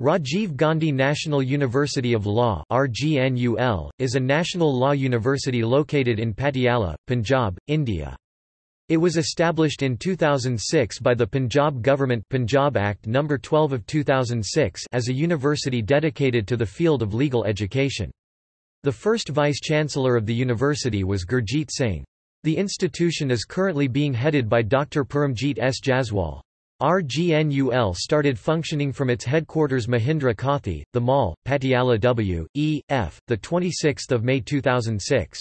Rajiv Gandhi National University of Law RGNUL, is a national law university located in Patiala, Punjab, India. It was established in 2006 by the Punjab government Punjab Act No. 12 of 2006 as a university dedicated to the field of legal education. The first vice-chancellor of the university was Gurjeet Singh. The institution is currently being headed by Dr. Paramjeet S. Jaswal. RGNUL started functioning from its headquarters Mohindra Kothi, the Mall, Patiala W. E. F., 26 May 2006.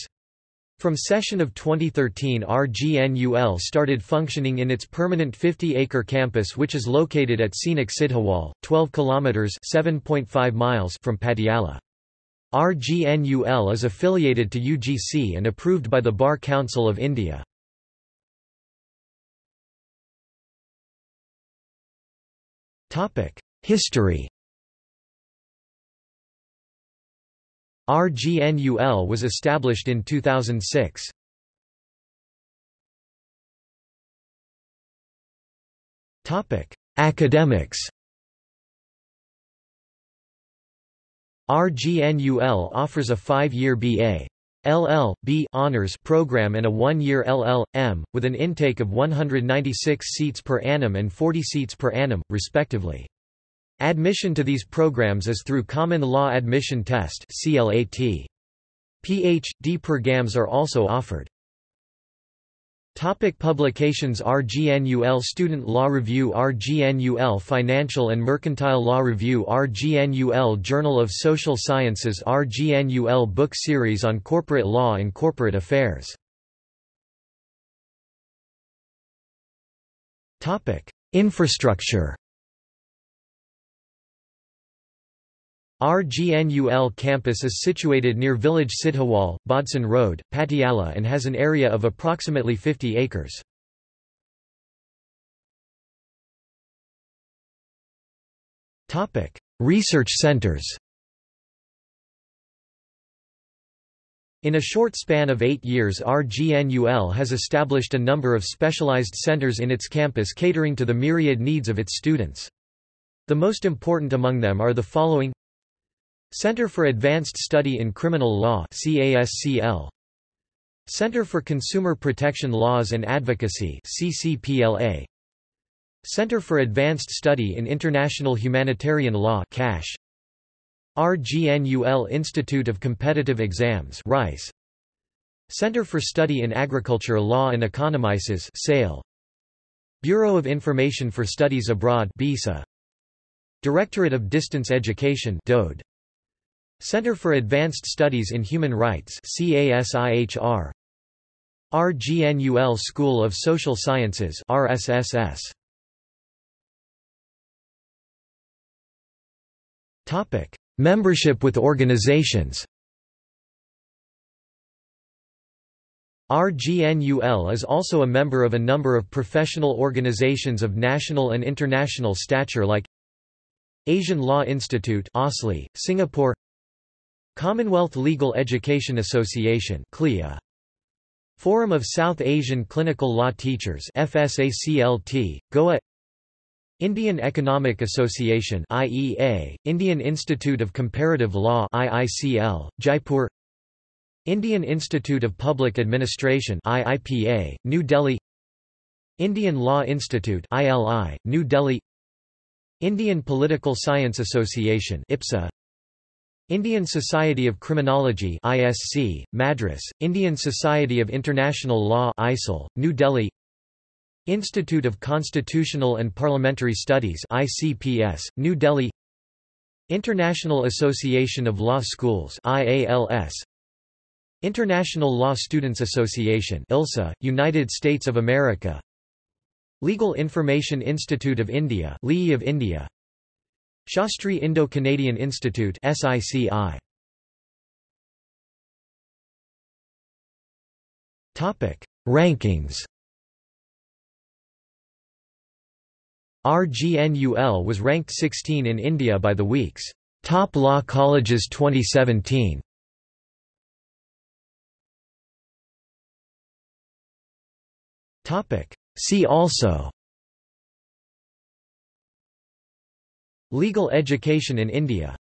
From session of 2013 RGNUL started functioning in its permanent 50-acre campus which is located at scenic Sidhawal, 12 kilometers (7.5 miles) from Patiala. RGNUL is affiliated to UGC and approved by the Bar Council of India. History RGNUL was established in 2006. Academics RGNUL offers a five-year B.A. LL.B. honors program and a one-year LL.M., with an intake of 196 seats per annum and 40 seats per annum, respectively. Admission to these programs is through Common Law Admission Test Ph.D. programs are also offered. Topic publications RGNUL Student Law Review RGNUL Financial and Mercantile Law Review RGNUL Journal of Social Sciences RGNUL Book Series on Corporate Law and Corporate Affairs. Infrastructure RGNUL campus is situated near village Sidhawal, Bhadson Road, Patiala and has an area of approximately 50 acres. Research centers In a short span of eight years RGNUL has established a number of specialized centers in its campus catering to the myriad needs of its students. The most important among them are the following Center for Advanced Study in Criminal Law CASCL Center for Consumer Protection Laws and Advocacy CCPLA Center for Advanced Study in International Humanitarian Law CASH RGNUL Institute of Competitive Exams RICE. Center for Study in Agriculture Law and Economices SAIL Bureau of Information for Studies Abroad BISA Directorate of Distance Education DODE Center for Advanced Studies in Human Rights CASIHR RGNUL School of Social Sciences RSSS Topic Membership with organizations. RGNUL is also a member of a number of professional organizations of national and international stature like Asian Law Institute Singapore Commonwealth Legal Education Association CLEA. Forum of South Asian Clinical Law Teachers FSACLT, Goa Indian Economic Association IEA, Indian Institute of Comparative Law IICL, Jaipur Indian Institute of Public Administration IIPA, New Delhi Indian Law Institute ILI, New Delhi Indian Political Science Association IPSA Indian Society of Criminology ISC, Madras, Indian Society of International Law ISIL, New Delhi Institute of Constitutional and Parliamentary Studies ICPS, New Delhi International Association of Law Schools IALS International Law Students Association ILSA, United States of America Legal Information Institute of India LII of India Shastri Indo-Canadian Institute SICI. Topic: Rankings. RGNUL was ranked 16 in India by the Week's Top Law Colleges 2017. Topic: See also Legal education in India